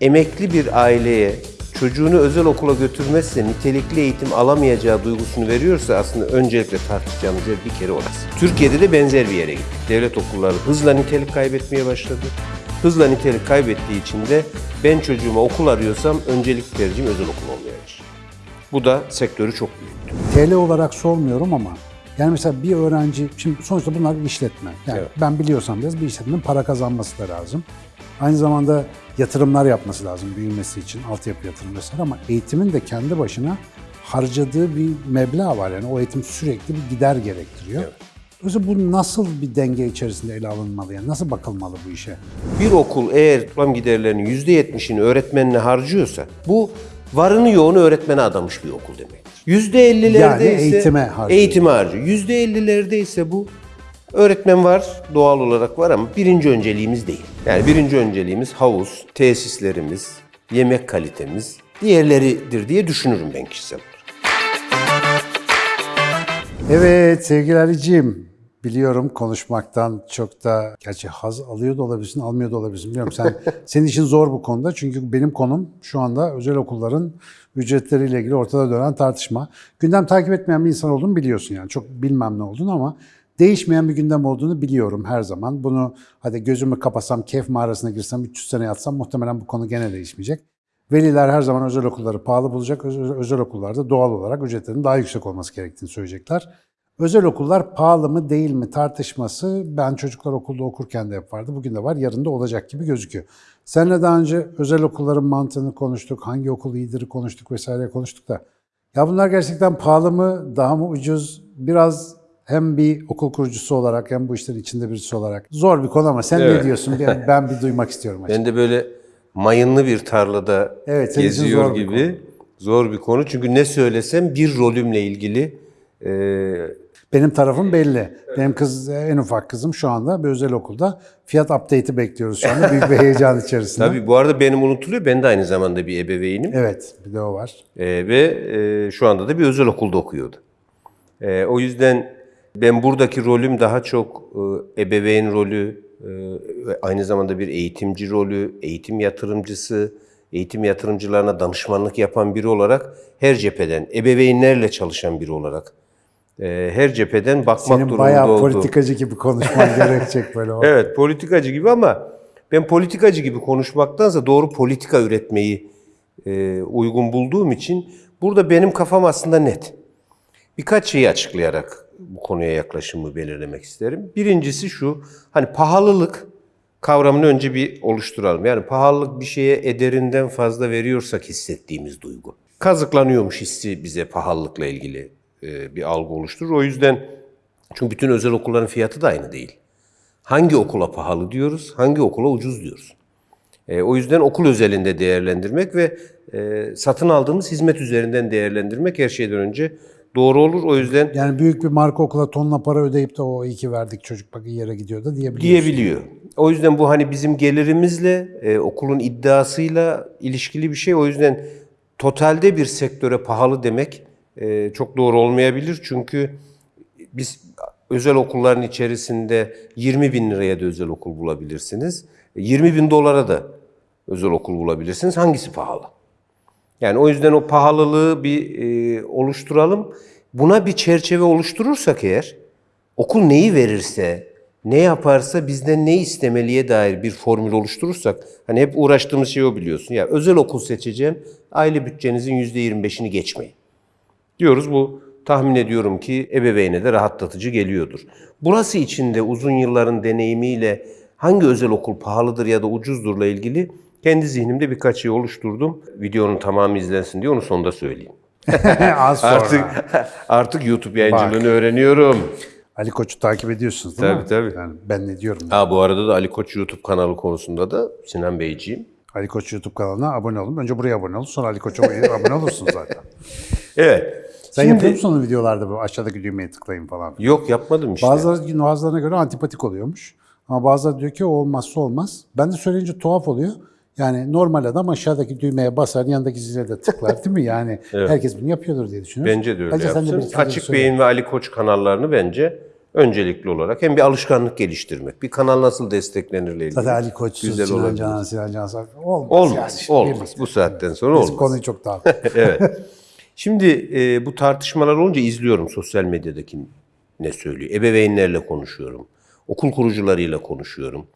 Emekli bir aileye çocuğunu özel okula götürmezse nitelikli eğitim alamayacağı duygusunu veriyorsa aslında öncelikle tartışacağımız yer bir kere orası. Türkiye'de de benzer bir yere gittik. Devlet okulları hızla nitelik kaybetmeye başladı. Hızla nitelik kaybettiği için de ben çocuğuma okul arıyorsam öncelik tercihim özel okul olmaya başladı. Bu da sektörü çok büyüttü. TL olarak sormuyorum ama yani mesela bir öğrenci, şimdi sonuçta bunlar bir işletme. Yani Evet. ben biliyorsam biraz bir işletmenin para kazanması da lazım. Aynı zamanda yatırımlar yapması lazım büyümesi için, altyapı yatırım vesaire ama eğitimin de kendi başına harcadığı bir meblağ var. Yani o eğitim sürekli bir gider gerektiriyor. Dolayısıyla bu nasıl bir denge içerisinde ele alınmalı? Yani nasıl bakılmalı bu işe? Bir okul eğer toplam giderlerinin %70'ini öğretmenine harcıyorsa bu varını yoğunu öğretmene adamış bir okul demektir. %50'lerde Yani ise eğitime harcıyor. Eğitime harcıyor. %50'lerde ise bu öğretmen var, doğal olarak var ama birinci önceliğimiz değil. Yani birinci önceliğimiz havuz, tesislerimiz, yemek kalitemiz, diğerleridir diye düşünürüm ben kişisel olarak. Evet sevgili Ali'ciğim, biliyorum konuşmaktan çok da gerçi haz alıyor da olabilirsin, almıyor da olabilirsin. Biliyorum sen senin için zor bu konuda çünkü benim konum şu anda özel okulların ücretleriyle ilgili ortada dönen tartışma. Gündem takip etmeyen bir insan olduğunu biliyorsun yani çok bilmem ne olduğunu ama değişmeyen bir gündem olduğunu biliyorum her zaman. Bunu hadi gözümü kapasam, kef mağarasına girsem, 300 sene yatsam muhtemelen bu konu gene değişmeyecek. Veliler her zaman özel okulları pahalı bulacak. Özel, özel okullarda doğal olarak ücretlerin daha yüksek olması gerektiğini söyleyecekler. Özel okullar pahalı mı değil mi tartışması ben çocuklar okulda okurken de hep vardı. Bugün de var, yarın da olacak gibi gözüküyor. Seninle daha önce özel okulların mantığını konuştuk, hangi okul iyidir konuştuk vesaire konuştuk da. Ya bunlar gerçekten pahalı mı, daha mı ucuz? Biraz hem bir okul kurucusu olarak hem bu işlerin içinde birisi olarak. Zor bir konu ama sen ne Evet. diyorsun? Ben, bir duymak istiyorum açıkçası. Ben de böyle mayınlı bir tarlada Evet, geziyor zor bir gibi. Zor bir konu. Çünkü ne söylesem bir rolümle ilgili e, Benim tarafım belli. Benim kız en ufak kızım şu anda bir özel okulda. Fiyat update'i bekliyoruz şu anda. Büyük bir heyecan içerisinde. Tabii bu arada benim unutuluyor. Ben de aynı zamanda bir ebeveynim. Evet, bir de o var. Ee, ve e, şu anda da bir özel okulda okuyordu. Ee, o yüzden ben buradaki rolüm daha çok e, ebeveyn rolü, e, ve aynı zamanda bir eğitimci rolü, eğitim yatırımcısı, eğitim yatırımcılarına danışmanlık yapan biri olarak her cepheden, ebeveynlerle çalışan biri olarak e, her cepheden bakmak Senin durumunda bayağı olduğum. politikacı gibi konuşman gerekecek böyle. Evet, politikacı gibi ama ben politikacı gibi konuşmaktansa doğru politika üretmeyi uygun bulduğum için burada benim kafam aslında net. Birkaç şeyi açıklayarak bu konuya yaklaşımı belirlemek isterim. Birincisi şu, hani pahalılık kavramını önce bir oluşturalım. Yani pahalılık bir şeye ederinden fazla veriyorsak hissettiğimiz duygu. Kazıklanıyormuş hissi bize pahalılıkla ilgili e, bir algı oluşturur. O yüzden çünkü bütün özel okulların fiyatı da aynı değil. Hangi okula pahalı diyoruz, hangi okula ucuz diyoruz. E, o yüzden okul özelinde değerlendirmek ve e, satın aldığımız hizmet üzerinden değerlendirmek her şeyden önce doğru olur. O yüzden Yani büyük bir marka okula tonla para ödeyip de o iyi ki verdik çocuk bak iyi yere gidiyor da diyebiliyorsun. diyebiliyor. O yüzden bu hani bizim gelirimizle, e, okulun iddiasıyla ilişkili bir şey. O yüzden totalde bir sektöre pahalı demek e, çok doğru olmayabilir. Çünkü biz özel okulların içerisinde 20 bin liraya da özel okul bulabilirsiniz. 20 bin dolara da özel okul bulabilirsiniz. Hangisi pahalı? Yani o yüzden o pahalılığı bir e, oluşturalım. Buna bir çerçeve oluşturursak eğer, okul neyi verirse, ne yaparsa bizden ne istemeliye dair bir formül oluşturursak, hani hep uğraştığımız şey o biliyorsun. Ya özel okul seçeceğim, aile bütçenizin %25'ini geçmeyin. Diyoruz bu tahmin ediyorum ki ebeveyne de rahatlatıcı geliyordur. Burası içinde uzun yılların deneyimiyle hangi özel okul pahalıdır ya da ucuzdurla ilgili kendi zihnimde birkaç şey oluşturdum. Videonun tamamı izlensin diye onu sonda söyleyeyim. Az sonra. Artık artık YouTube yayıncılığını öğreniyorum. Ali Koç'u takip ediyorsunuz değil Tabii, mi? tabii. Yani ben ne diyorum? Ha bu arada da Ali Koç YouTube kanalı konusunda da Sinan Beyciğim. Ali Koç YouTube kanalına abone olun. Önce buraya abone olun. Sonra Ali Koç'a abone olursun zaten. Evet. Sen Şimdi- yapıyor musun videolarda bu aşağıdaki düğmeye tıklayın falan? Yok yapmadım işte. Bazıları, bazılarına göre antipatik oluyormuş. Ama bazıları diyor ki o olmazsa olmaz. Ben de söyleyince tuhaf oluyor. Yani normal adam aşağıdaki düğmeye basar, yanındaki zile de tıklar değil mi? Yani herkes bunu yapıyordur diye düşünüyorum. Bence de öyle Bence de yapsın. fikir Açık. Bey'in ve Ali Koç kanallarını bence Öncelikli olarak hem bir alışkanlık geliştirmek, bir kanal nasıl desteklenirle ilgili. Zaten Ali Koç, güzel Sinan. Canan, Sinan Canan olmaz. Olmaz, yani. olmaz. Bu saatten sonra Biz olmaz. konuyu çok dağıttık. evet. Şimdi e, bu tartışmalar olunca izliyorum sosyal medyadaki ne söylüyor. Ebeveynlerle konuşuyorum. Okul kurucularıyla konuşuyorum.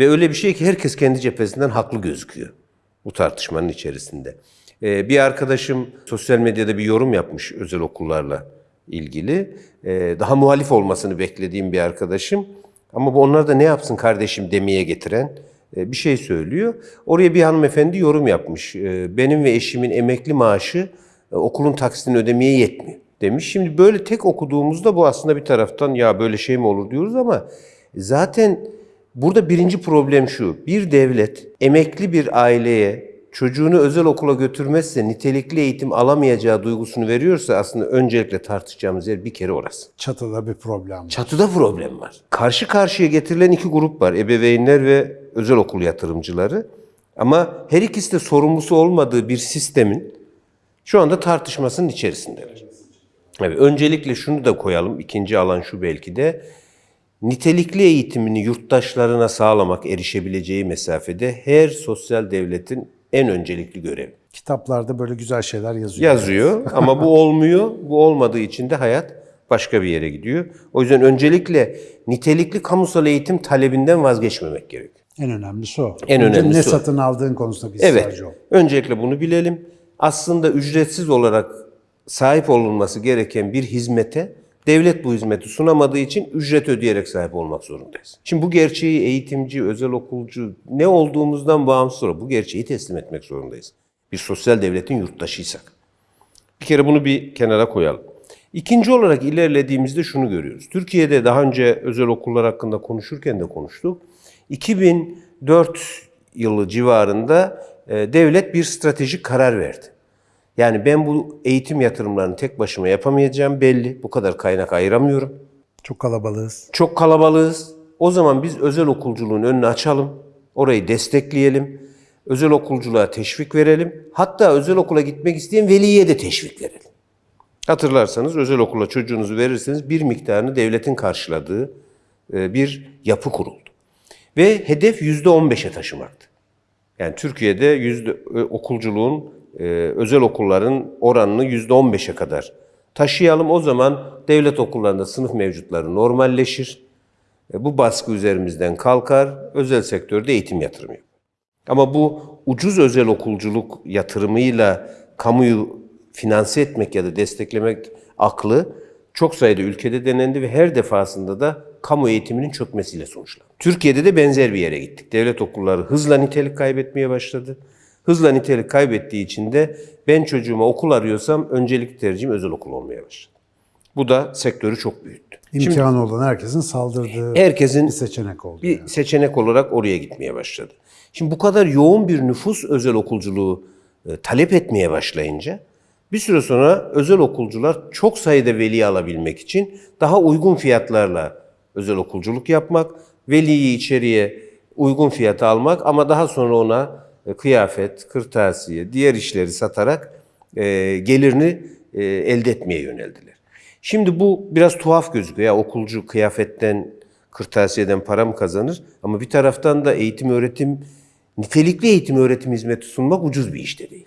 Ve öyle bir şey ki herkes kendi cephesinden haklı gözüküyor bu tartışmanın içerisinde. E, bir arkadaşım sosyal medyada bir yorum yapmış özel okullarla ilgili. E, daha muhalif olmasını beklediğim bir arkadaşım. Ama bu onlar da ne yapsın kardeşim demeye getiren e, bir şey söylüyor. Oraya bir hanımefendi yorum yapmış. E, Benim ve eşimin emekli maaşı e, okulun taksitini ödemeye yetmiyor demiş. Şimdi böyle tek okuduğumuzda bu aslında bir taraftan ya böyle şey mi olur diyoruz ama zaten burada birinci problem şu. Bir devlet emekli bir aileye çocuğunu özel okula götürmezse nitelikli eğitim alamayacağı duygusunu veriyorsa aslında öncelikle tartışacağımız yer bir kere orası. Çatıda bir problem var. Çatıda problem var. Karşı karşıya getirilen iki grup var. Ebeveynler ve özel okul yatırımcıları. Ama her ikisi de sorumlusu olmadığı bir sistemin şu anda tartışmasının içerisindeler. Evet, öncelikle şunu da koyalım. İkinci alan şu belki de. Nitelikli eğitimini yurttaşlarına sağlamak erişebileceği mesafede her sosyal devletin en öncelikli görevi. Kitaplarda böyle güzel şeyler yazıyor. Yazıyor ama bu olmuyor. Bu olmadığı için de hayat başka bir yere gidiyor. O yüzden öncelikle nitelikli kamusal eğitim talebinden vazgeçmemek gerekiyor. En önemlisi o. En Önce önemlisi ne o. satın aldığın konusunda bir Evet. ol. Öncelikle bunu bilelim. Aslında ücretsiz olarak sahip olunması gereken bir hizmete devlet bu hizmeti sunamadığı için ücret ödeyerek sahip olmak zorundayız. Şimdi bu gerçeği eğitimci, özel okulcu ne olduğumuzdan bağımsız olarak bu gerçeği teslim etmek zorundayız. Bir sosyal devletin yurttaşıysak. Bir kere bunu bir kenara koyalım. İkinci olarak ilerlediğimizde şunu görüyoruz. Türkiye'de daha önce özel okullar hakkında konuşurken de konuştuk. 2004 yılı civarında e, devlet bir stratejik karar verdi. Yani ben bu eğitim yatırımlarını tek başıma yapamayacağım belli. Bu kadar kaynak ayıramıyorum. Çok kalabalığız. Çok kalabalığız. O zaman biz özel okulculuğun önünü açalım. Orayı destekleyelim. Özel okulculuğa teşvik verelim. Hatta özel okula gitmek isteyen veliye de teşvik verelim. Hatırlarsanız özel okula çocuğunuzu verirseniz bir miktarını devletin karşıladığı e, bir yapı kuruldu. Ve hedef yüzde 15'e taşımaktı. Yani Türkiye'de yüzde e, okulculuğun, e, özel okulların oranını yüzde 15'e kadar taşıyalım. O zaman devlet okullarında sınıf mevcutları normalleşir. E, Bu baskı üzerimizden kalkar. Özel sektörde eğitim yatırımı. Ama bu ucuz özel okulculuk yatırımıyla kamuyu finanse etmek ya da desteklemek aklı çok sayıda ülkede denendi ve her defasında da kamu eğitiminin çökmesiyle sonuçlandı. Türkiye'de de benzer bir yere gittik. Devlet okulları hızla nitelik kaybetmeye başladı. Hızla nitelik kaybettiği için de ben çocuğuma okul arıyorsam öncelikli tercihim özel okul olmaya başladı. Bu da sektörü çok büyüttü. İmkanı olan herkesin saldırdığı Herkesin bir seçenek oldu. bir yani. seçenek olarak oraya gitmeye başladı. Şimdi bu kadar yoğun bir nüfus özel okulculuğu e, talep etmeye başlayınca bir süre sonra özel okulcular çok sayıda veli alabilmek için daha uygun fiyatlarla özel okulculuk yapmak, veliyi içeriye uygun fiyata almak ama daha sonra ona kıyafet, kırtasiye, diğer işleri satarak e, gelirini e, elde etmeye yöneldiler. Şimdi bu biraz tuhaf gözüküyor. Ya okulcu kıyafetten, kırtasiyeden para mı kazanır? Ama bir taraftan da eğitim öğretim, nitelikli eğitim öğretim hizmeti sunmak ucuz bir iş de değil.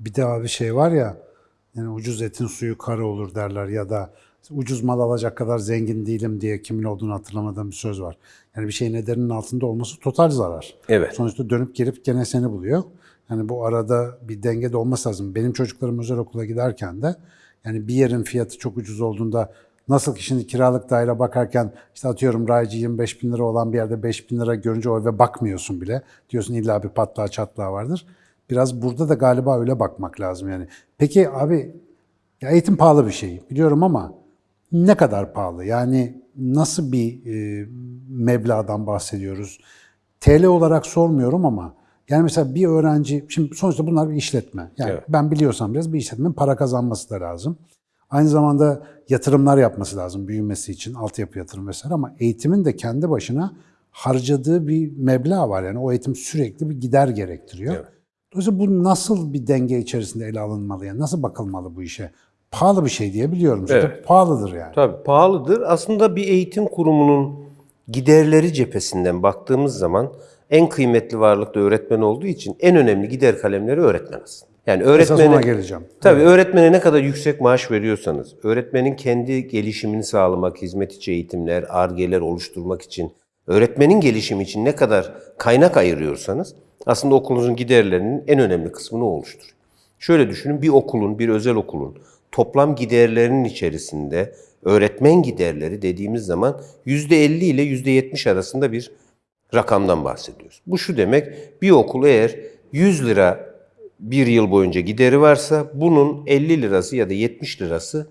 Bir de abi şey var ya, yani ucuz etin suyu kara olur derler ya da ucuz mal alacak kadar zengin değilim diye kimin olduğunu hatırlamadığım bir söz var. Yani bir şeyin ederinin altında olması total zarar. Evet. Sonuçta dönüp gelip gene seni buluyor. Yani bu arada bir denge de olması lazım. Benim çocuklarım özel okula giderken de yani bir yerin fiyatı çok ucuz olduğunda nasıl ki şimdi kiralık daire bakarken işte atıyorum raycı 25 bin lira olan bir yerde 5 bin lira görünce o eve bakmıyorsun bile. Diyorsun illa bir patlağı çatlağı vardır. Biraz burada da galiba öyle bakmak lazım yani. Peki abi ya eğitim pahalı bir şey biliyorum ama ne kadar pahalı? Yani nasıl bir e, meblağdan bahsediyoruz? TL olarak sormuyorum ama yani mesela bir öğrenci, şimdi sonuçta bunlar bir işletme. Yani Evet. ben biliyorsam biraz bir işletmenin para kazanması da lazım. Aynı zamanda yatırımlar yapması lazım büyümesi için, altyapı yatırım vesaire ama eğitimin de kendi başına harcadığı bir meblağ var. Yani o eğitim sürekli bir gider gerektiriyor. Evet. Dolayısıyla bu nasıl bir denge içerisinde ele alınmalı? Yani nasıl bakılmalı bu işe? Pahalı bir şey diye biliyorum. Zaten Evet. pahalıdır yani. Tabii pahalıdır. Aslında bir eğitim kurumunun giderleri cephesinden baktığımız zaman en kıymetli varlık da öğretmen olduğu için en önemli gider kalemleri öğretmen aslında. Yani öğretmene, geleceğim. Tabii öğretmene ne kadar yüksek maaş veriyorsanız, öğretmenin kendi gelişimini sağlamak, hizmet içi eğitimler, argeler oluşturmak için, öğretmenin gelişimi için ne kadar kaynak ayırıyorsanız aslında okulunuzun giderlerinin en önemli kısmını oluşturuyor. Şöyle düşünün bir okulun, bir özel okulun toplam giderlerinin içerisinde öğretmen giderleri dediğimiz zaman %50 ile %70 arasında bir rakamdan bahsediyoruz. Bu şu demek, bir okul eğer 100 lira bir yıl boyunca gideri varsa bunun 50 lirası ya da 70 lirası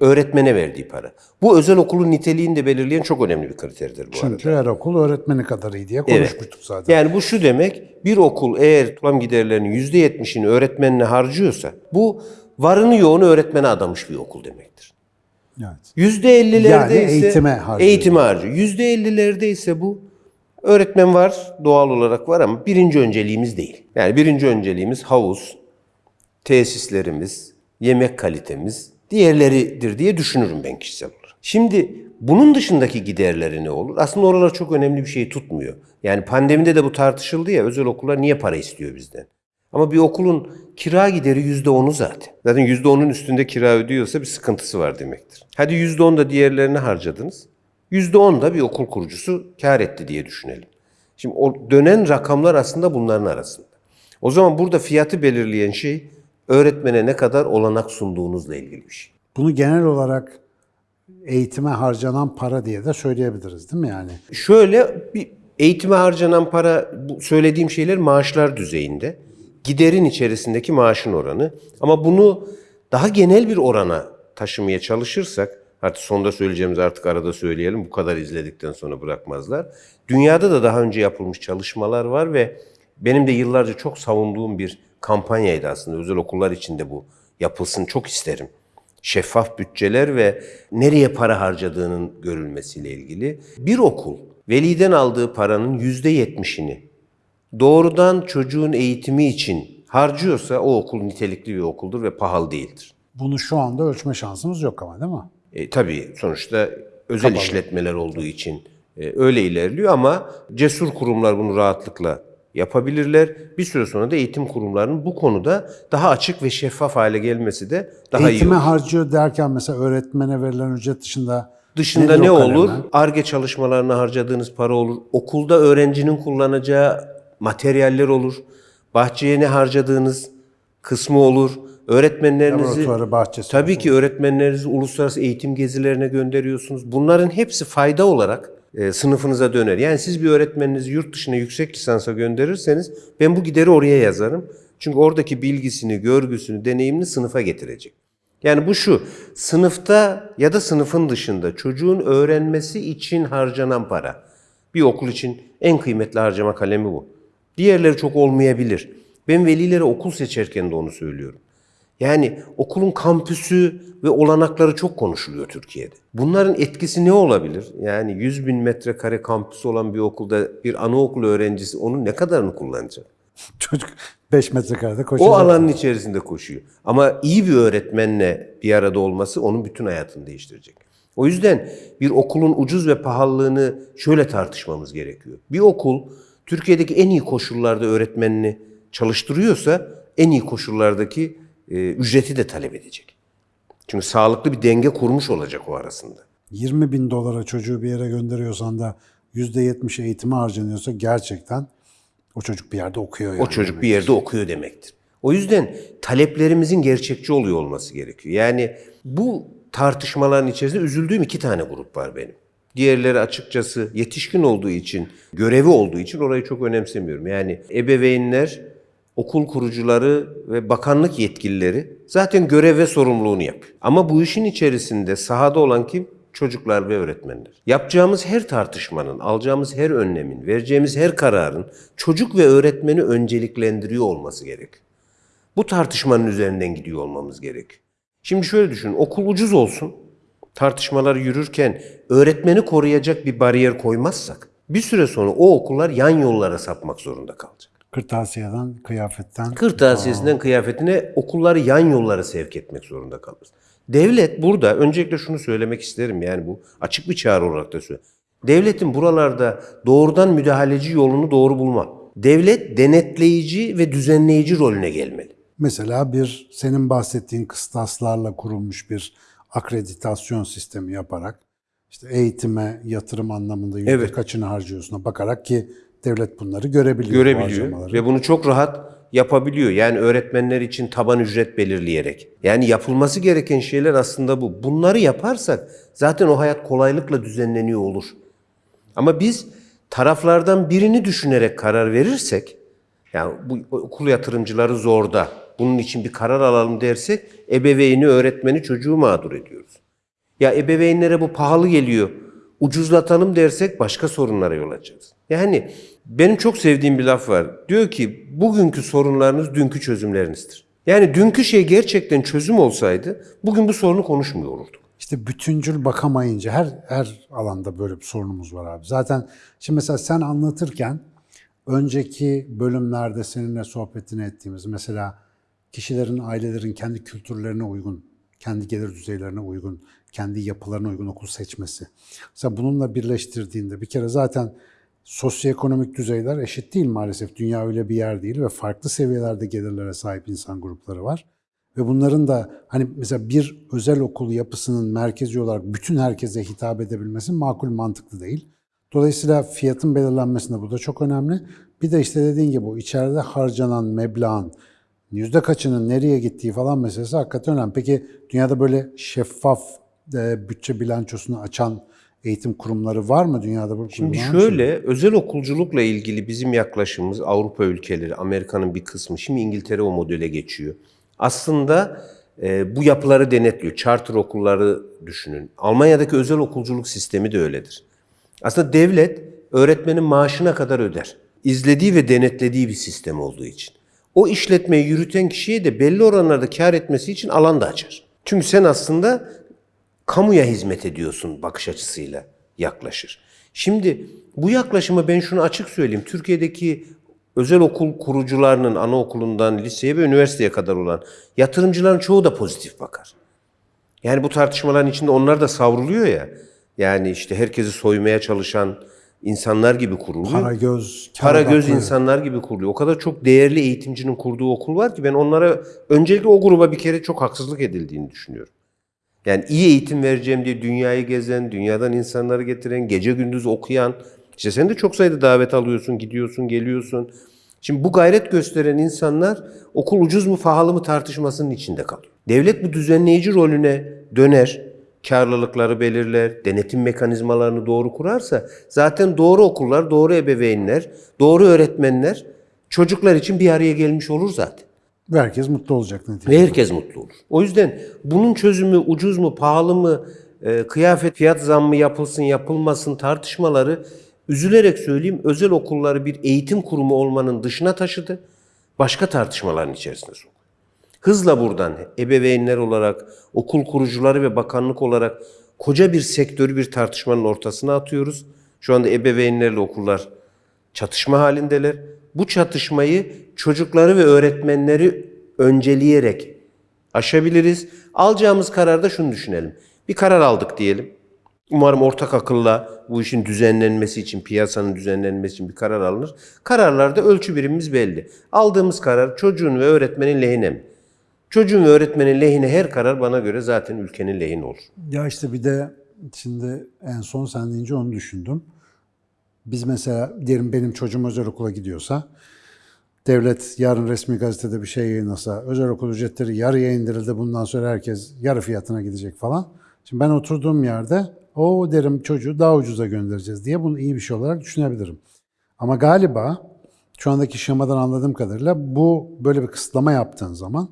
öğretmene verdiği para. Bu özel okulun niteliğini de belirleyen çok önemli bir kriterdir bu arada. Çünkü her okul öğretmeni kadar iyi diye Evet. konuşmuştuk zaten. Yani bu şu demek, bir okul eğer toplam giderlerinin %70'ini öğretmenine harcıyorsa bu varını yoğunu öğretmene adamış bir okul demektir. Evet. %50'lerde Yani ise eğitime harcıyor. eğitime harcıyor. %50'lerde ise bu öğretmen var, doğal olarak var ama birinci önceliğimiz değil. Yani birinci önceliğimiz havuz, tesislerimiz, yemek kalitemiz, diğerleridir diye düşünürüm ben kişisel olarak. Şimdi bunun dışındaki giderleri ne olur? Aslında oralar çok önemli bir şey tutmuyor. Yani pandemide de bu tartışıldı ya özel okullar niye para istiyor bizden? Ama bir okulun kira gideri yüzde onu zaten. Zaten yüzde onun üstünde kira ödüyorsa bir sıkıntısı var demektir. Hadi yüzde on da diğerlerini harcadınız. Yüzde on da bir okul kurucusu kar etti diye düşünelim. Şimdi o dönen rakamlar aslında bunların arasında. O zaman burada fiyatı belirleyen şey öğretmene ne kadar olanak sunduğunuzla ilgili bir şey. Bunu genel olarak eğitime harcanan para diye de söyleyebiliriz değil mi yani? Şöyle bir eğitime harcanan para bu söylediğim şeyler maaşlar düzeyinde. Giderin içerisindeki maaşın oranı. Ama bunu daha genel bir orana taşımaya çalışırsak artık sonda söyleyeceğimiz artık arada söyleyelim bu kadar izledikten sonra bırakmazlar. Dünyada da daha önce yapılmış çalışmalar var ve benim de yıllarca çok savunduğum bir kampanyaydı aslında. Özel okullar içinde bu yapılsın çok isterim şeffaf bütçeler ve nereye para harcadığının görülmesiyle ilgili. Bir okul veliden aldığı paranın yüzde yetmişini doğrudan çocuğun eğitimi için harcıyorsa o okul nitelikli bir okuldur ve pahalı değildir. Bunu şu anda ölçme şansımız yok ama değil mi? E, tabii sonuçta özel işletmeler olduğu için e, öyle ilerliyor ama cesur kurumlar bunu rahatlıkla yapabilirler. Bir süre sonra da eğitim kurumlarının bu konuda daha açık ve şeffaf hale gelmesi de daha iyi Eğitime harcıyor derken mesela öğretmene verilen ücret dışında Dışında ne o olur? ARGE çalışmalarına harcadığınız para olur. Okulda öğrencinin kullanacağı materyaller olur. Bahçeye ne harcadığınız kısmı olur. Öğretmenlerinizi bahçesi Tabii ki öğretmenlerinizi uluslararası eğitim gezilerine gönderiyorsunuz. Bunların hepsi fayda olarak e, sınıfınıza döner. Yani siz bir öğretmeninizi yurt dışına yüksek lisansa gönderirseniz ben bu gideri oraya yazarım. Çünkü oradaki bilgisini, görgüsünü, deneyimini sınıfa getirecek. Yani bu şu, sınıfta ya da sınıfın dışında çocuğun öğrenmesi için harcanan para. Bir okul için en kıymetli harcama kalemi bu. Diğerleri çok olmayabilir. Ben velilere okul seçerken de onu söylüyorum. Yani okulun kampüsü ve olanakları çok konuşuluyor Türkiye'de. Bunların etkisi ne olabilir? Yani 100 bin metrekare kampüsü olan bir okulda bir anaokulu öğrencisi onun ne kadarını kullanacak? Çocuk 5 metrekarede koşacak. O alanın içerisinde koşuyor. Ama iyi bir öğretmenle bir arada olması onun bütün hayatını değiştirecek. O yüzden bir okulun ucuz ve pahalılığını şöyle tartışmamız gerekiyor. Bir okul Türkiye'deki en iyi koşullarda öğretmenini çalıştırıyorsa en iyi koşullardaki e, ücreti de talep edecek. Çünkü sağlıklı bir denge kurmuş olacak o arasında. 20 bin dolara çocuğu bir yere gönderiyorsan da %70 eğitime harcanıyorsa gerçekten o çocuk bir yerde okuyor yani. O çocuk bir yerde okuyor demektir. O yüzden taleplerimizin gerçekçi oluyor olması gerekiyor. Yani bu tartışmaların içerisinde üzüldüğüm iki tane grup var benim. Diğerleri açıkçası yetişkin olduğu için, görevi olduğu için orayı çok önemsemiyorum. Yani ebeveynler, okul kurucuları ve bakanlık yetkilileri zaten görev ve sorumluluğunu yapıyor. Ama bu işin içerisinde sahada olan kim? Çocuklar ve öğretmenler. Yapacağımız her tartışmanın, alacağımız her önlemin, vereceğimiz her kararın çocuk ve öğretmeni önceliklendiriyor olması gerek. Bu tartışmanın üzerinden gidiyor olmamız gerek. Şimdi şöyle düşünün, okul ucuz olsun, tartışmalar yürürken öğretmeni koruyacak bir bariyer koymazsak, bir süre sonra o okullar yan yollara sapmak zorunda kalacak. Kırtasiyeden, kıyafetten. Kırtasiyesinden kıyafetine okulları yan yollara sevk etmek zorunda kalırız. Devlet burada öncelikle şunu söylemek isterim yani bu açık bir çağrı olarak da söylüyorum. Devletin buralarda doğrudan müdahaleci yolunu doğru bulmam. Devlet denetleyici ve düzenleyici rolüne gelmeli. Mesela bir senin bahsettiğin kıstaslarla kurulmuş bir akreditasyon sistemi yaparak işte eğitime yatırım anlamında yüzde Evet. kaçını harcıyorsun'a bakarak ki devlet bunları görebiliyor. bu görebiliyor harcamaları. ve bunu çok rahat yapabiliyor. Yani öğretmenler için taban ücret belirleyerek. Yani yapılması gereken şeyler aslında bu. Bunları yaparsak zaten o hayat kolaylıkla düzenleniyor olur. Ama biz taraflardan birini düşünerek karar verirsek, yani bu okul yatırımcıları zorda, bunun için bir karar alalım dersek, ebeveyni, öğretmeni, çocuğu mağdur ediyoruz. Ya ebeveynlere bu pahalı geliyor, ucuzlatalım dersek başka sorunlara yol açarız. Yani benim çok sevdiğim bir laf var. Diyor ki bugünkü sorunlarınız dünkü çözümlerinizdir. Yani dünkü şey gerçekten çözüm olsaydı bugün bu sorunu konuşmuyor olurduk. İşte bütüncül bakamayınca her her alanda böyle bir sorunumuz var abi. Zaten şimdi mesela sen anlatırken önceki bölümlerde seninle sohbetini ettiğimiz mesela kişilerin, ailelerin kendi kültürlerine uygun, kendi gelir düzeylerine uygun, kendi yapılarına uygun okul seçmesi. Mesela bununla birleştirdiğinde bir kere zaten sosyoekonomik düzeyler eşit değil maalesef. Dünya öyle bir yer değil ve farklı seviyelerde gelirlere sahip insan grupları var. Ve bunların da hani mesela bir özel okul yapısının merkezi olarak bütün herkese hitap edebilmesi makul mantıklı değil. Dolayısıyla fiyatın belirlenmesinde bu da çok önemli. Bir de işte dediğin gibi o içeride harcanan meblağın yüzde kaçının nereye gittiği falan meselesi hakikaten önemli. Peki dünyada böyle şeffaf e, bütçe bilançosunu açan eğitim kurumları var mı dünyada? Bu Şimdi bir şey şöyle özel okulculukla ilgili bizim yaklaşımımız Avrupa ülkeleri, Amerika'nın bir kısmı, şimdi İngiltere o modele geçiyor. Aslında e, bu yapıları denetliyor. Charter okulları düşünün. Almanya'daki özel okulculuk sistemi de öyledir. Aslında devlet öğretmenin maaşına kadar öder. İzlediği ve denetlediği bir sistem olduğu için. O işletmeyi yürüten kişiye de belli oranlarda kar etmesi için alan da açar. Çünkü sen aslında kamuya hizmet ediyorsun bakış açısıyla yaklaşır. Şimdi bu yaklaşımı ben şunu açık söyleyeyim. Türkiye'deki özel okul kurucularının anaokulundan liseye ve üniversiteye kadar olan yatırımcıların çoğu da pozitif bakar. Yani bu tartışmaların içinde onlar da savruluyor ya. Yani işte herkesi soymaya çalışan insanlar gibi kuruluyor. Para göz, kar Para göz odaklı. insanlar gibi kuruluyor. O kadar çok değerli eğitimcinin kurduğu okul var ki ben onlara öncelikle o gruba bir kere çok haksızlık edildiğini düşünüyorum. Yani iyi eğitim vereceğim diye dünyayı gezen, dünyadan insanları getiren, gece gündüz okuyan, işte sen de çok sayıda davet alıyorsun, gidiyorsun, geliyorsun. Şimdi bu gayret gösteren insanlar okul ucuz mu pahalı mı tartışmasının içinde kalıyor. Devlet bu düzenleyici rolüne döner, karlılıkları belirler, denetim mekanizmalarını doğru kurarsa zaten doğru okullar, doğru ebeveynler, doğru öğretmenler çocuklar için bir araya gelmiş olur zaten. Ve herkes mutlu olacak neticede. Ve herkes mutlu olur. O yüzden bunun çözümü ucuz mu, pahalı mı, e, kıyafet fiyat zammı yapılsın, yapılmasın tartışmaları üzülerek söyleyeyim özel okulları bir eğitim kurumu olmanın dışına taşıdı. Başka tartışmaların içerisine soktu. Hızla buradan ebeveynler olarak, okul kurucuları ve bakanlık olarak koca bir sektörü bir tartışmanın ortasına atıyoruz. Şu anda ebeveynlerle okullar çatışma halindeler. Bu çatışmayı çocukları ve öğretmenleri önceleyerek aşabiliriz. Alacağımız kararda şunu düşünelim. Bir karar aldık diyelim. Umarım ortak akılla bu işin düzenlenmesi için, piyasanın düzenlenmesi için bir karar alınır. Kararlarda ölçü birimimiz belli. Aldığımız karar çocuğun ve öğretmenin lehine mi? Çocuğun ve öğretmenin lehine her karar bana göre zaten ülkenin lehine olur. Ya işte bir de şimdi en son sen deyince onu düşündüm. Biz mesela diyelim benim çocuğum özel okula gidiyorsa devlet yarın resmi gazetede bir şey yayınlasa özel okul ücretleri yarıya indirildi bundan sonra herkes yarı fiyatına gidecek falan. Şimdi ben oturduğum yerde o derim çocuğu daha ucuza göndereceğiz diye bunu iyi bir şey olarak düşünebilirim. Ama galiba şu andaki şemadan anladığım kadarıyla bu böyle bir kısıtlama yaptığın zaman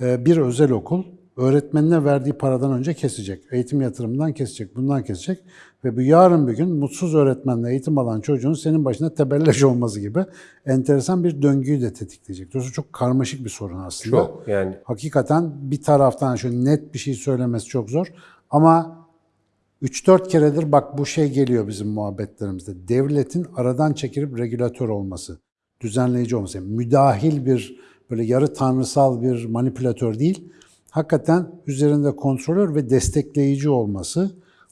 bir özel okul öğretmenine verdiği paradan önce kesecek. Eğitim yatırımından kesecek, bundan kesecek. Ve bu yarın bir gün mutsuz öğretmenle eğitim alan çocuğun senin başına tebelleş olması gibi enteresan bir döngüyü de tetikleyecek. Dolayısıyla çok karmaşık bir sorun aslında. Çok yani Hakikaten bir taraftan şöyle net bir şey söylemesi çok zor. Ama 3-4 keredir bak bu şey geliyor bizim muhabbetlerimizde. Devletin aradan çekilip regülatör olması, düzenleyici olması. Yani müdahil bir böyle yarı tanrısal bir manipülatör değil. hakikaten üzerinde kontrolör ve destekleyici olması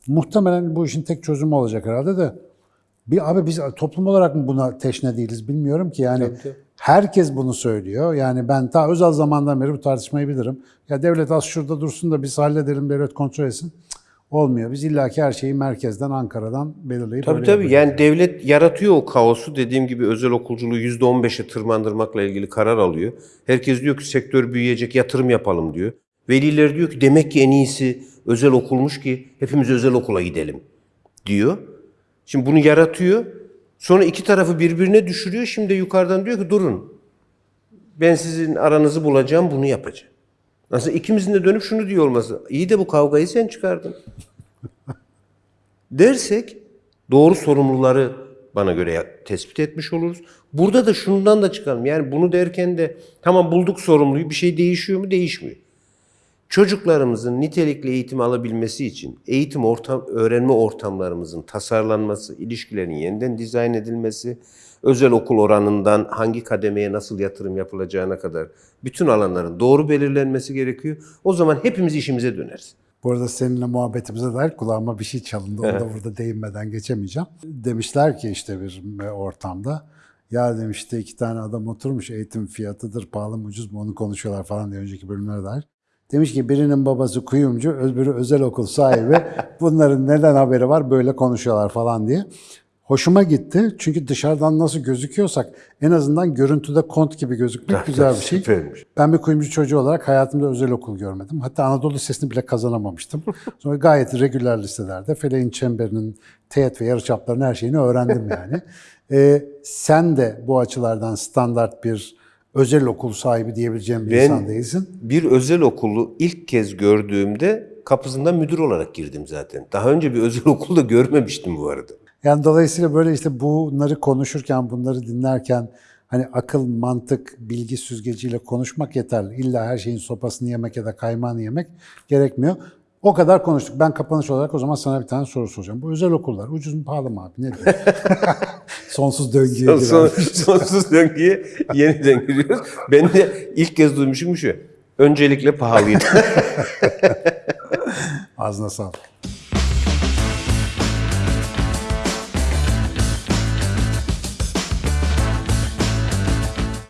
muhtemelen bu işin tek çözümü olacak herhalde de bir abi biz toplum olarak mı buna teşne değiliz bilmiyorum ki yani herkes bunu söylüyor. Yani ben ta özel zamandan beri bu tartışmayı bilirim. Ya devlet az şurada dursun da biz halledelim devlet kontrol etsin. Olmuyor. Biz illaki her şeyi merkezden, Ankara'dan belirleyip Tabii tabii yapıyoruz. yani devlet yaratıyor o kaosu. Dediğim gibi özel okulculuğu %15'e tırmandırmakla ilgili karar alıyor. Herkes diyor ki sektör büyüyecek yatırım yapalım diyor. Veliler diyor ki demek ki en iyisi özel okulmuş ki hepimiz özel okula gidelim diyor. Şimdi bunu yaratıyor. Sonra iki tarafı birbirine düşürüyor. Şimdi yukarıdan diyor ki durun. Ben sizin aranızı bulacağım bunu yapacağım. Nasıl ikimizin de dönüp şunu diyor olması. İyi de bu kavgayı sen çıkardın dersek doğru sorumluları bana göre tespit etmiş oluruz. Burada da şundan da çıkalım. Yani bunu derken de tamam bulduk sorumluyu bir şey değişiyor mu? Değişmiyor. Çocuklarımızın nitelikli eğitim alabilmesi için eğitim ortam, öğrenme ortamlarımızın tasarlanması, ilişkilerin yeniden dizayn edilmesi, özel okul oranından hangi kademeye nasıl yatırım yapılacağına kadar bütün alanların doğru belirlenmesi gerekiyor. O zaman hepimiz işimize döneriz. Bu arada seninle muhabbetimize dair kulağıma bir şey çalındı. Onu da burada değinmeden geçemeyeceğim. Demişler ki işte bir ortamda ya demişti iki tane adam oturmuş eğitim fiyatıdır pahalı mı ucuz mu onu konuşuyorlar falan diye önceki bölümlere dair. Demiş ki birinin babası kuyumcu, öbürü özel okul sahibi. Bunların neden haberi var böyle konuşuyorlar falan diye. Hoşuma gitti. Çünkü dışarıdan nasıl gözüküyorsak en azından görüntüde kont gibi gözükmek güzel bir şey. Süpermiş. Ben bir kuyumcu çocuğu olarak hayatımda özel okul görmedim. Hatta Anadolu Lisesi'ni bile kazanamamıştım. Sonra gayet regüler liselerde Feleğin Çemberi'nin teğet ve yarıçaplarının her şeyini öğrendim yani. Ee, sen de bu açılardan standart bir özel okul sahibi diyebileceğim bir Ben- insan değilsin. Bir özel okulu ilk kez gördüğümde kapısından müdür olarak girdim zaten. Daha önce bir özel okul da görmemiştim bu arada. Yani dolayısıyla böyle işte bunları konuşurken, bunları dinlerken hani akıl, mantık, bilgi süzgeciyle konuşmak yeterli. İlla her şeyin sopasını yemek ya da kaymağını yemek gerekmiyor. O kadar konuştuk. Ben kapanış olarak o zaman sana bir tane soru soracağım. Bu özel okullar ucuz mu pahalı mı abi? Ne diyorsun? Sonsuz döngüye Son, son- sonsuz döngüye yeniden giriyoruz. Ben de ilk kez duymuşum şu. Öncelikle pahalıydı. Ağzına sağlık.